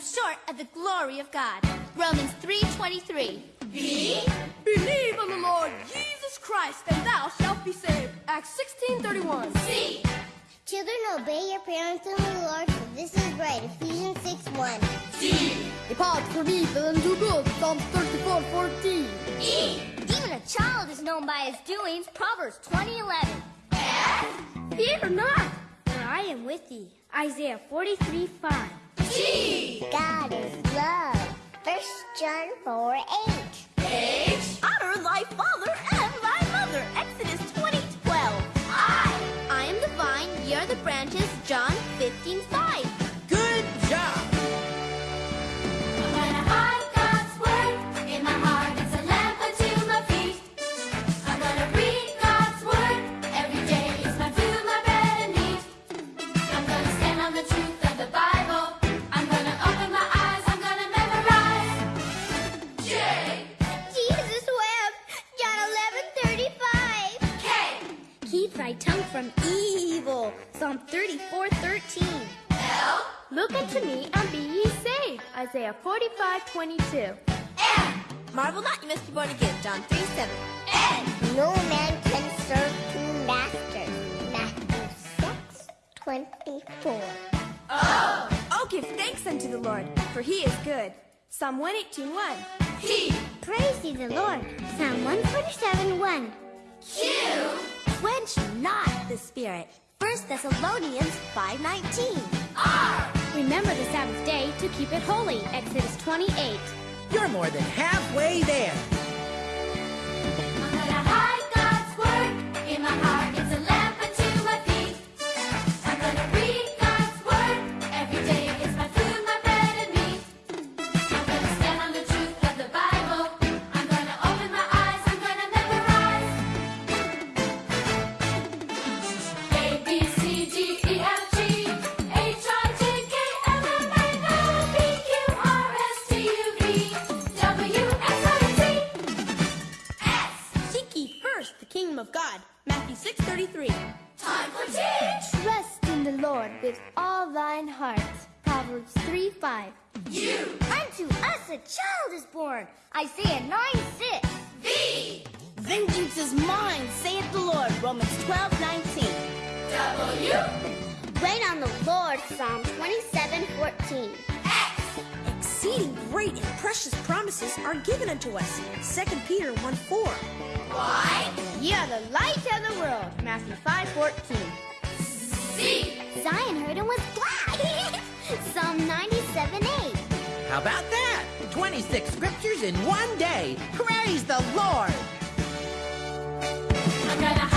come short of the glory of God. Romans 3.23 B. Believe on the Lord Jesus Christ, and thou shalt be saved. Acts 16.31 C. Children, obey your parents in the Lord, for this is right. Ephesians 6 1. D. Depart from evil and do good. Psalms 34 14. E. Even a child is known by his doings. Proverbs 20:11. F. Fear not, for I am with thee. Isaiah 43 5. God is love. 1 John 4 8. H. Honor thy father and thy mother. Exodus 20 12. I. I am the vine, ye are the branches. John 15 5. Keep thy tongue from evil. Psalm 34 13. L. Look unto me and be ye saved. Isaiah 45 22. M. Marvel not, you must be born again. John 3 7. N. No man can serve two masters. Matthew 6 24. O. Oh, give thanks unto the Lord, for he is good. Psalm 118 1. P. Praise ye the Lord. Psalm 147 1. Q. Not the spirit. 1 Thessalonians 5:19. R. Remember the Sabbath day to keep it holy. Exodus 28. You're more than halfway there. 33. Time for change! Trust in the Lord with all thine heart. Proverbs 3 5. You! Unto us a child is born. Isaiah 9 6. Thee! Vengeance is mine, saith the Lord. Romans 12 19. W! Wait on the Lord, Psalm 27 14. X! Exceeding great and precious promises are given unto us, 2 Peter 1 4. Why? Ye are the light of. Matthew 5 14. Z. Zion heard and was glad. Psalm 97 8. How about that? 26 scriptures in one day. Praise the Lord! I'm gonna